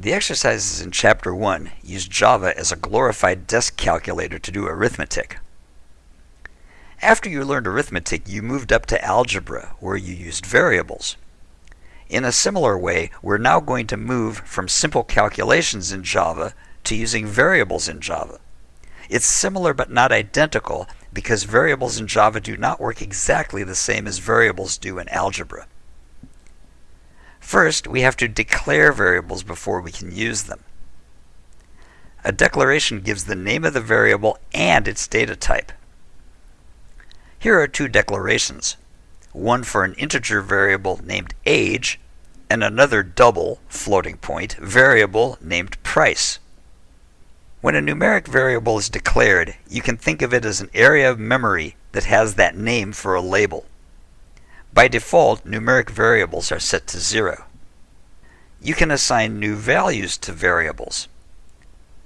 The exercises in Chapter 1 use Java as a glorified desk calculator to do arithmetic. After you learned arithmetic, you moved up to algebra, where you used variables. In a similar way, we're now going to move from simple calculations in Java to using variables in Java. It's similar but not identical because variables in Java do not work exactly the same as variables do in algebra. First, we have to declare variables before we can use them. A declaration gives the name of the variable and its data type. Here are two declarations, one for an integer variable named age, and another double floating point variable named price. When a numeric variable is declared, you can think of it as an area of memory that has that name for a label. By default, numeric variables are set to 0. You can assign new values to variables.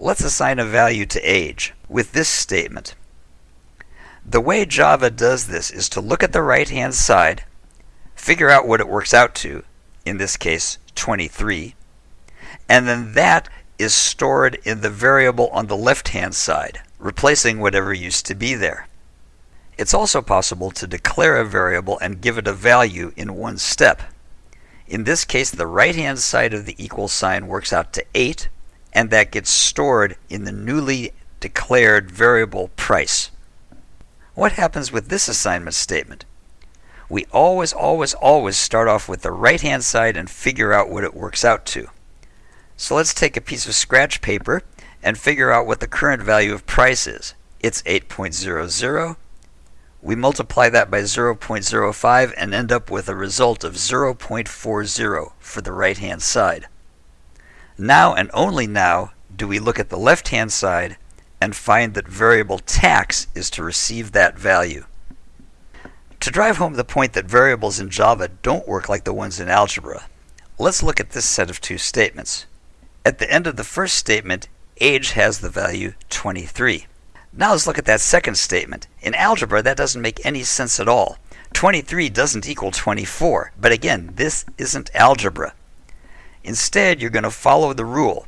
Let's assign a value to age with this statement. The way Java does this is to look at the right hand side, figure out what it works out to, in this case 23, and then that is stored in the variable on the left hand side, replacing whatever used to be there. It's also possible to declare a variable and give it a value in one step. In this case, the right hand side of the equal sign works out to 8, and that gets stored in the newly declared variable price. What happens with this assignment statement? We always, always, always start off with the right hand side and figure out what it works out to. So let's take a piece of scratch paper and figure out what the current value of price is. It's 8.00. We multiply that by 0.05 and end up with a result of 0.40 for the right hand side. Now and only now do we look at the left hand side and find that variable tax is to receive that value. To drive home the point that variables in Java don't work like the ones in algebra, let's look at this set of two statements. At the end of the first statement, age has the value 23. Now let's look at that second statement. In algebra, that doesn't make any sense at all. 23 doesn't equal 24, but again, this isn't algebra. Instead, you're going to follow the rule.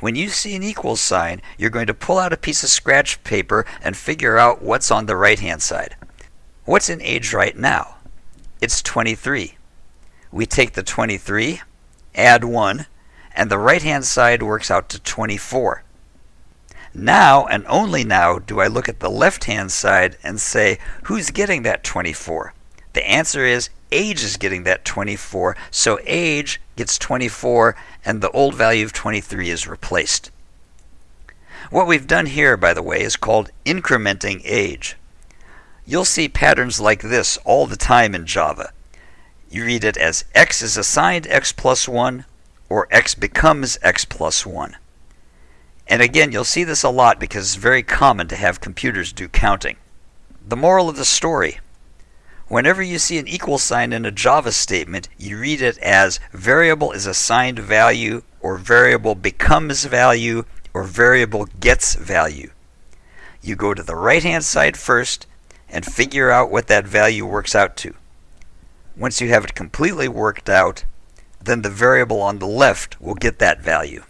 When you see an equal sign, you're going to pull out a piece of scratch paper and figure out what's on the right hand side. What's in age right now? It's 23. We take the 23, add 1, and the right hand side works out to 24. Now and only now do I look at the left hand side and say, who's getting that 24? The answer is age is getting that 24, so age gets 24 and the old value of 23 is replaced. What we've done here, by the way, is called incrementing age. You'll see patterns like this all the time in Java. You read it as x is assigned x plus 1 or x becomes x plus 1. And again, you'll see this a lot because it's very common to have computers do counting. The moral of the story whenever you see an equal sign in a Java statement, you read it as variable is assigned value, or variable becomes value, or variable gets value. You go to the right hand side first and figure out what that value works out to. Once you have it completely worked out, then the variable on the left will get that value.